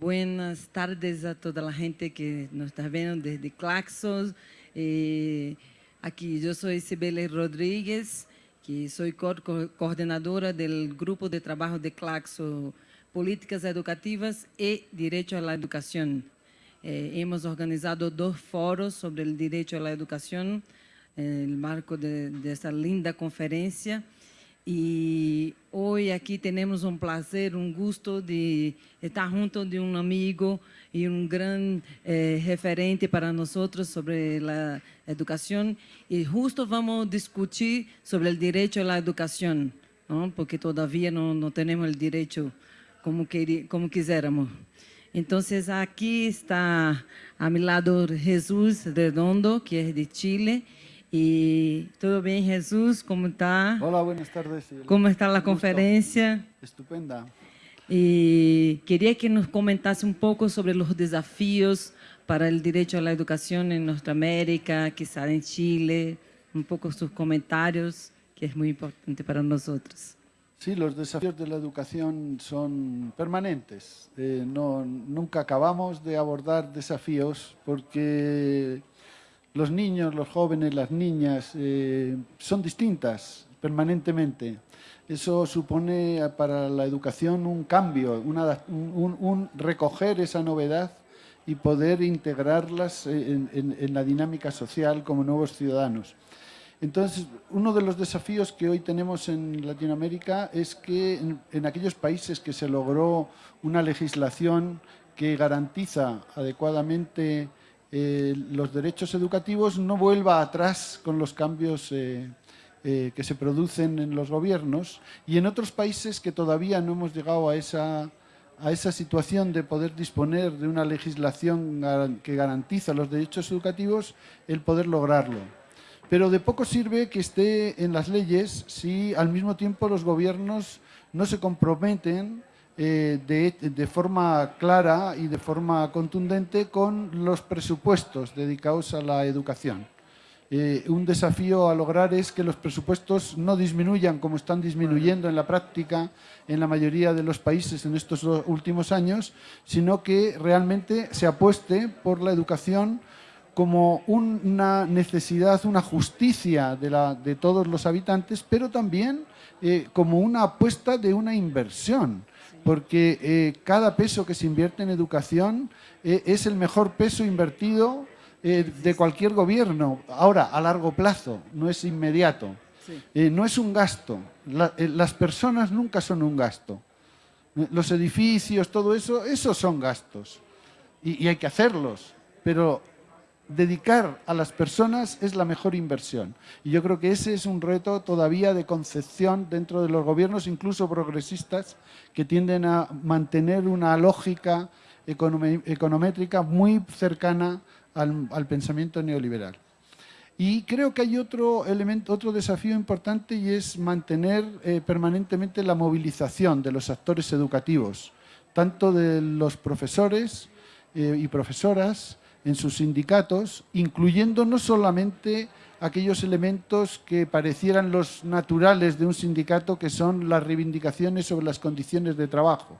Buenas tardes a toda la gente que nos está viendo desde Claxos. Eh, aquí yo soy Sibeli Rodríguez, que soy co coordenadora del grupo de trabajo de Claxo Políticas Educativas y Derecho a la Educación. Eh, hemos organizado dos foros sobre el derecho a la educación en el marco de esta linda conferencia. E hoje aqui temos um prazer, um gosto de estar junto de um amigo e um grande eh, referente para nós sobre a educação. E justo vamos discutir sobre o direito à educação, não? porque todavia não, não temos o direito como, quer, como quisermos. Então, aqui está a meu lado Jesus Redondo, que é de Chile, Y todo bien, Jesús, ¿cómo está? Hola, buenas tardes. ¿Cómo está la conferencia? Estupenda. Y quería que nos comentase un poco sobre los desafíos para el derecho a la educación en nuestra América, quizá en Chile, un poco sus comentarios, que es muy importante para nosotros. Sí, los desafíos de la educación son permanentes. Eh, no, nunca acabamos de abordar desafíos porque los niños, los jóvenes, las niñas eh, son distintas permanentemente. Eso supone para la educación un cambio, un, recoger esa novedad y poder integrarlas en, la dinámica social como nuevos ciudadanos. Entonces, uno de los desafíos que hoy tenemos en Latinoamérica es que en, en aquellos países que se logró una legislación que garantiza adecuadamente eh, los derechos educativos no vuelva atrás con los cambios eh, eh, que se producen en los gobiernos y en otros países que todavía no hemos llegado a esa, a esa situación de poder disponer de una legislación que garantiza los derechos educativos, el poder lograrlo. Pero de poco sirve que esté en las leyes si al mismo tiempo los gobiernos no se comprometen eh, de, forma clara y de forma contundente con los presupuestos dedicados a la educación. Eh, un desafío a lograr es que los presupuestos no disminuyan como están disminuyendo en la práctica en la mayoría de los países en estos últimos años, sino que realmente se apueste por la educación como una necesidad, una justicia de, todos los habitantes, pero también eh, como una apuesta de una inversión porque eh, cada peso que se invierte en educación eh, es el mejor peso invertido eh, de cualquier gobierno, ahora a largo plazo, no es inmediato, no es un gasto, las personas nunca son un gasto, los edificios, todo eso, esos son gastos. Y hay que hacerlos, pero dedicar a las personas es la mejor inversión. Y yo creo que ese es un reto todavía de concepción dentro de los gobiernos, incluso progresistas, que tienden a mantener una lógica econométrica muy cercana al, pensamiento neoliberal. Y creo que hay otro elemento, otro desafío importante y es mantener eh, permanentemente la movilización de los actores educativos, tanto de los profesores eh, y profesoras, en sus sindicatos, incluyendo no solamente aquellos elementos que parecieran los naturales de un sindicato, que son las reivindicaciones sobre las condiciones de trabajo,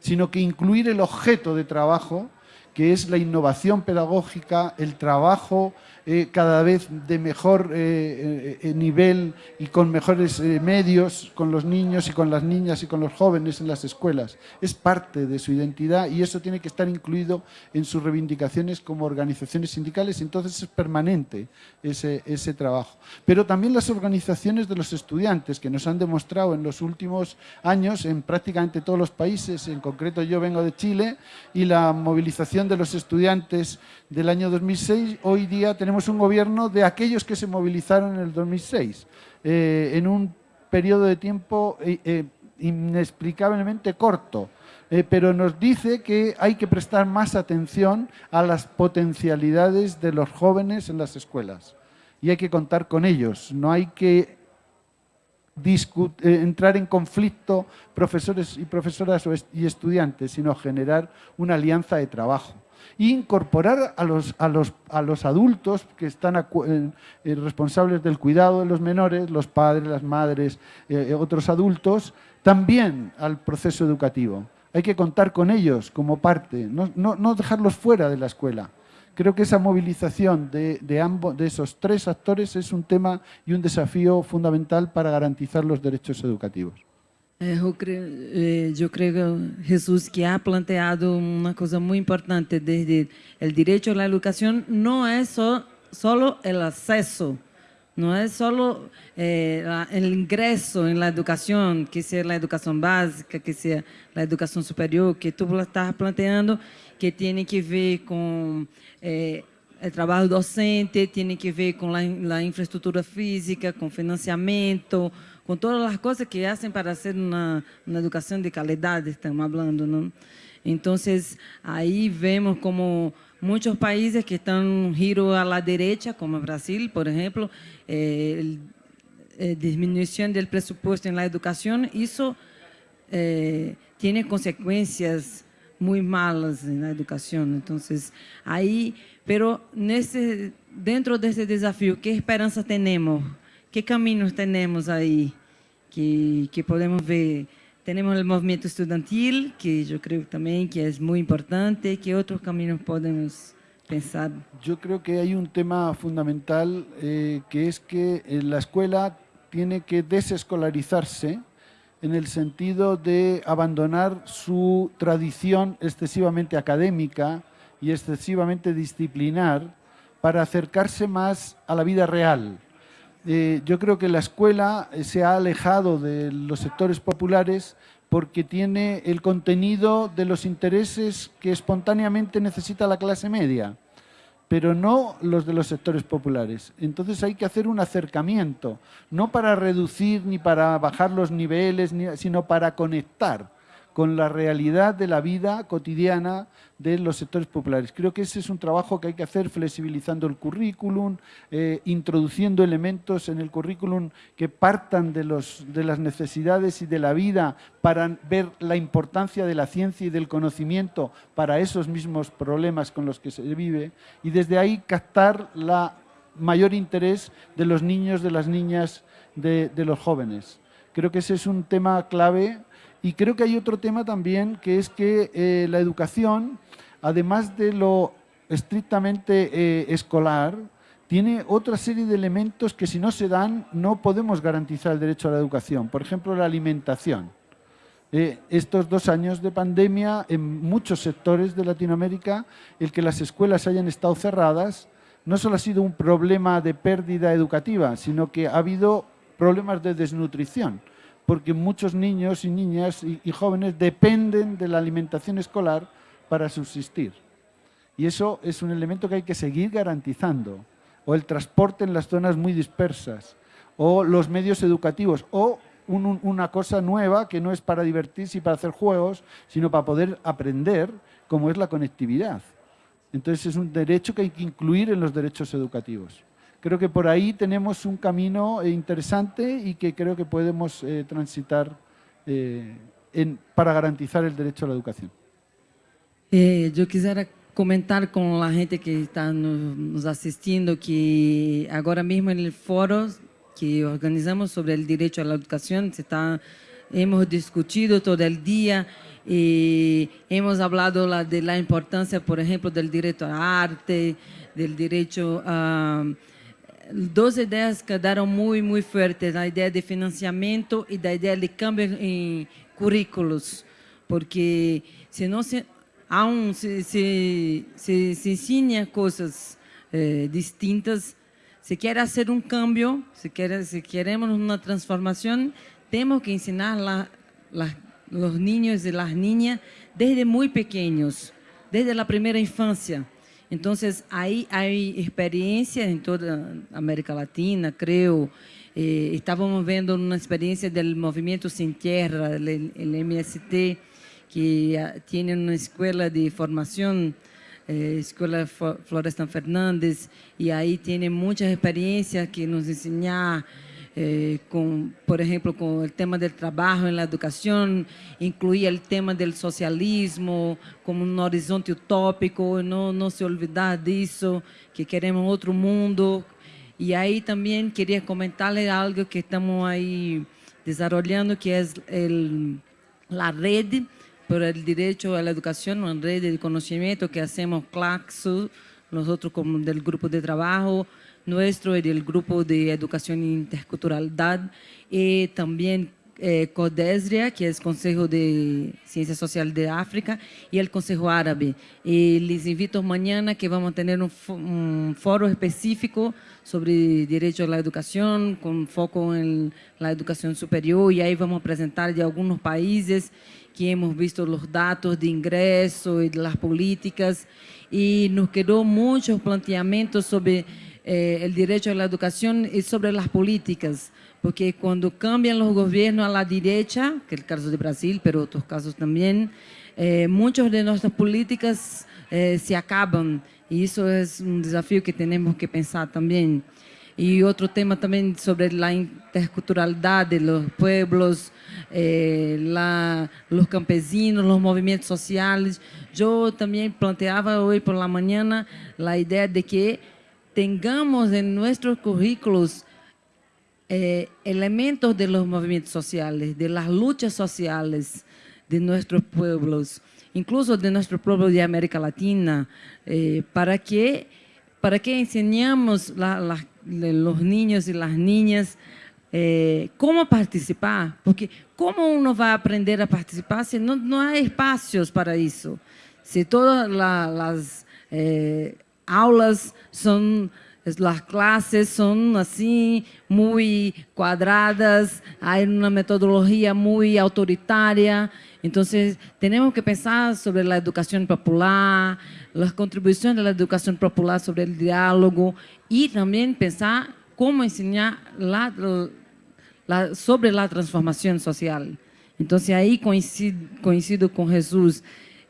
sino que incluir el objeto de trabajo, que es la innovación pedagógica, el trabajo eh, cada vez de mejor eh, eh, nivel y con mejores medios con los niños y con las niñas y con los jóvenes en las escuelas. Es parte de su identidad y eso tiene que estar incluido en sus reivindicaciones como organizaciones sindicales, entonces es permanente ese, ese trabajo. Pero también las organizaciones de los estudiantes que nos han demostrado en los últimos años en prácticamente todos los países, en concreto yo vengo de Chile, y la movilización de los estudiantes del año 2006, hoy día tenemos un gobierno de aquellos que se movilizaron en el 2006, eh, en un periodo de tiempo eh, eh, inexplicablemente corto, pero nos dice que hay que prestar más atención a las potencialidades de los jóvenes en las escuelas y hay que contar con ellos, no hay que entrar en conflicto profesores y profesoras y estudiantes, sino generar una alianza de trabajo incorporar a los, a los, a los adultos que están eh, eh, responsables del cuidado de los menores, los padres, las madres, eh, otros adultos, también al proceso educativo. hay que contar con ellos como parte, no, no dejarlos fuera de la escuela. Creo que esa movilización de, de, ambos, de esos tres actores es un tema y un desafío fundamental para garantizar los derechos educativos. Eu creio, eu creio, Jesus, que ha planteado uma coisa muito importante desde o direito à educação não é só solo o acesso, não é só eh, o ingresso na educação, que seja a educação básica, que seja a educação superior, que tu estás planteando, que tem que ver com eh, o trabalho docente, tem que ver com a, a infraestrutura física, com financiamento, com todas as coisas que fazem para ser uma, uma educação de qualidade, estamos falando, não? Então, aí vemos como muitos países que estão giro à la derecha, como Brasil, por exemplo, eh, eh, diminuição do presupuesto na educação, isso eh, tem consequências muito malas na educação. Então, aí, pero nesse, dentro desse desafio, que esperança temos? Que caminhos temos aí que, podemos ver? Temos o movimento estudantil, que eu creio também que é muito importante. Que outros caminhos podemos pensar? Eu creo que há um tema fundamental eh, que é que a escola tem que desescolarizarse en el sentido de abandonar su tradición excesivamente académica y excesivamente disciplinar para acercarse más a la vida real. Eh, yo creo que la escuela se ha alejado de los sectores populares porque tiene el contenido de los intereses que espontáneamente necesita la clase media pero no los de los sectores populares. Entonces hay que hacer un acercamiento, no para reducir ni para bajar los niveles, sino para conectar con la realidad de la vida cotidiana de los sectores populares. Creo que ese es un trabajo que hay que hacer flexibilizando el currículum, eh, introduciendo elementos en el currículum que partan de, los, de las necesidades y de la vida para ver la importancia de la ciencia y del conocimiento para esos mismos problemas con los que se vive y desde ahí captar la mayor interés de los niños, de las niñas, de, de los jóvenes. Creo que ese es un tema clave y creo que hay otro tema también, que es que eh, la educación, además de lo estrictamente eh, escolar, tiene otra serie de elementos que si no se dan no podemos garantizar el derecho a la educación. Por ejemplo, la alimentación. Eh, estos dos años de pandemia, en muchos sectores de Latinoamérica, el que las escuelas hayan estado cerradas, no solo ha sido un problema de pérdida educativa, sino que ha habido problemas de desnutrición porque muchos niños y niñas y, jóvenes dependen de la alimentación escolar para subsistir. Y eso es un elemento que hay que seguir garantizando. O el transporte en las zonas muy dispersas, o los medios educativos, o un, un, una cosa nueva que no es para divertirse y para hacer juegos, sino para poder aprender, como es la conectividad. Entonces es un derecho que hay que incluir en los derechos educativos. Creo que por ahí tenemos un camino eh, interesante y que creo que podemos eh, transitar eh, en, para garantizar el derecho a la educación. Eh, eu quisiera comentar com a gente que está nos assistindo que agora mesmo no fórum que organizamos sobre o direito à educação, está, hemos discutido todo o dia e hemos hablado la, de la importância, por exemplo, do direito à arte, do direito a duas ideias quedaram muito, muito fortes, a ideia de financiamento e da ideia de câmbio em currículos, porque se não se, há um, se, se, se, se eh, distintas, se quer câmbio, se, quer, se queremos uma transformação, temos que ensinar la, la, os niños e as niñas desde muito pequenos, desde a primeira infância. Entonces, ahí hay experiencias en toda América Latina, creo. Eh, estábamos viendo una experiencia del Movimiento Sin Tierra, el, MST, que tiene una escuela de formación, eh, Escuela Florestan Fernández, y ahí tiene muchas experiencias que nos enseñan eh, com, por exemplo, com o tema do trabalho na educação, incluir o tema do socialismo como um horizonte utópico, não, não se olvidar disso, que queremos outro mundo. E aí também queria comentar-lhe algo que estamos aí desenvolvendo, que é a rede por el derecho a la educación, una red de conocimiento que hacemos Claxo, nosotros como del grupo de trabajo nuestro y del grupo de educación interculturalidad y también eh, CODESRIA, que es Consejo de Ciencia Social de África, y el Consejo Árabe. Y les invito mañana que vamos a tener un, un, foro específico sobre derecho a la educación, con foco en la educación superior, y ahí vamos a presentar de algunos países que hemos visto los datos de ingreso y de las políticas, y nos quedó muchos planteamientos sobre eh, el derecho a la educación y sobre las políticas, porque cuando cambian los gobiernos a la derecha, que es el caso de Brasil, pero otros casos también, eh, muchas de nuestras políticas eh, se acaban y eso es un desafío que tenemos que pensar también. Y otro tema también sobre la interculturalidad de los pueblos, eh, la, los campesinos, los movimientos sociales. Yo también planteaba hoy por la mañana la idea de que tengamos en nuestros currículos eh, elementos de los movimientos sociales, de las luchas sociales de nuestros pueblos, incluso de nuestro pueblo de América Latina, eh, para, que, para que enseñamos los niños y las niñas eh, cómo participar, porque cómo uno va a aprender a participar si no, hay espacios para eso, si todas la, las aulas son las clases son así, muy cuadradas, hay una metodología muy autoritaria. Entonces, tenemos que pensar sobre la educación popular, las contribuciones de la educación popular sobre el diálogo y también pensar cómo enseñar sobre la transformación social. Entonces, ahí coincido con Jesús.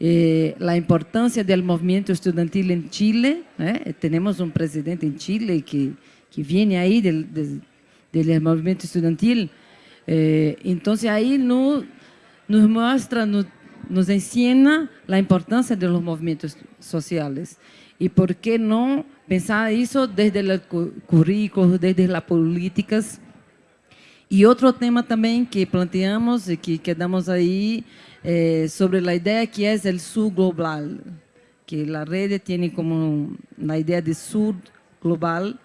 Eh, la importancia del movimiento estudiantil en Chile. ¿eh? Tenemos un presidente en Chile que, que viene ahí del, del, del movimiento estudiantil. Eh, entonces ahí no, nos muestra, no, nos enseña la importancia de los movimientos sociales. Y por qué no pensar eso desde el currículo, desde las políticas. Y otro tema también que planteamos y que quedamos ahí eh, sobre la idea que es el sur global, que la red tiene como la idea de sur global.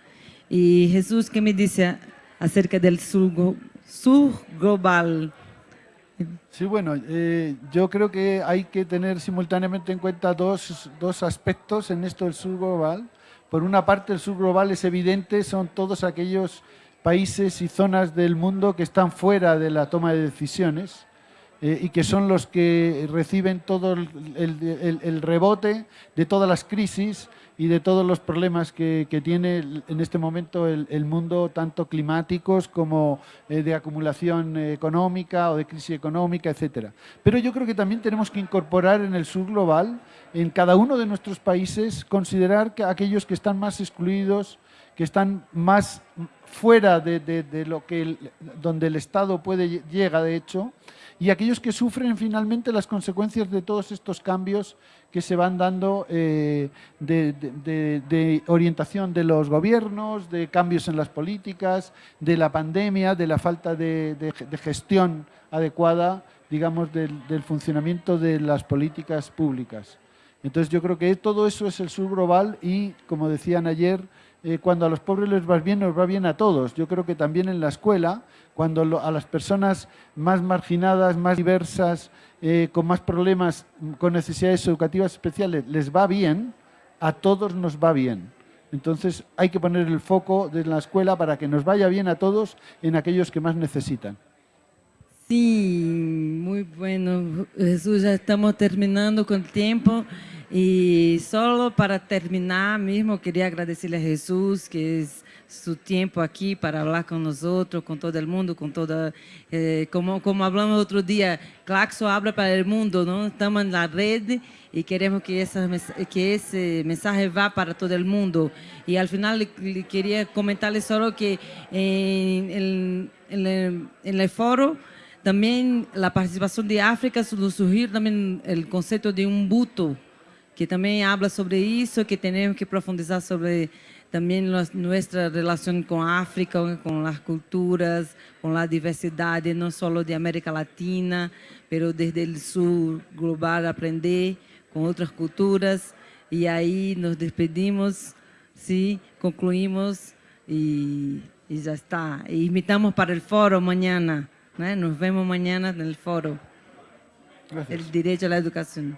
Y Jesús, ¿qué me dice acerca del sur, sur global? Sí, bueno, eh, yo creo que hay que tener simultáneamente en cuenta dos, dos aspectos en esto del sur global. Por una parte, el sur global es evidente, son todos aquellos países y zonas del mundo que están fuera de la toma de decisiones eh, y que son los que reciben todo el, rebote de todas las crisis y de todos los problemas que, que tiene en este momento el, mundo, tanto climáticos como eh, de acumulación económica o de crisis económica, etcétera. Pero yo creo que también tenemos que incorporar en el sur global, en cada uno de nuestros países, considerar que aquellos que están más excluidos, que están más fuera de, de, lo que el, donde el Estado puede llega, de hecho, y aquellos que sufren finalmente las consecuencias de todos estos cambios que se van dando eh, de, orientación de los gobiernos, de cambios en las políticas, de la pandemia, de la falta de, gestión adecuada, digamos, del, del, funcionamiento de las políticas públicas. Entonces yo creo que todo eso es el sur global y, como decían ayer, eh, cuando a los pobres les va bien, nos va bien a todos. Yo creo que también en la escuela, cuando a las personas más marginadas, más diversas, eh, con más problemas, con necesidades educativas especiales, les va bien, a todos nos va bien. Entonces hay que poner el foco de la escuela para que nos vaya bien a todos en aquellos que más necesitan. Sí, muy bueno. Jesús, ya estamos terminando con el tiempo. Y solo para terminar mismo, quería agradecerle a Jesús, que es su tiempo aquí para hablar con nosotros, con todo el mundo, con toda, eh, como, como hablamos otro día, Claxo habla para el mundo, ¿no? Estamos en la red y queremos que, ese mensaje va para todo el mundo. Y al final quería comentarle solo que en, en, en, el, foro, también la participación de África surgir también el concepto de un buto, que também habla sobre isso, que temos que profundizar sobre también los- nuestra relación con África, con las culturas, con la diversidad, no solo de América Latina, pero desde el sur global aprender con otras culturas. Y ahí nos despedimos, sí, concluimos y, y ya está. E invitamos para el foro mañana, ¿no? nos vemos mañana en el foro, Gracias. el derecho a la educación.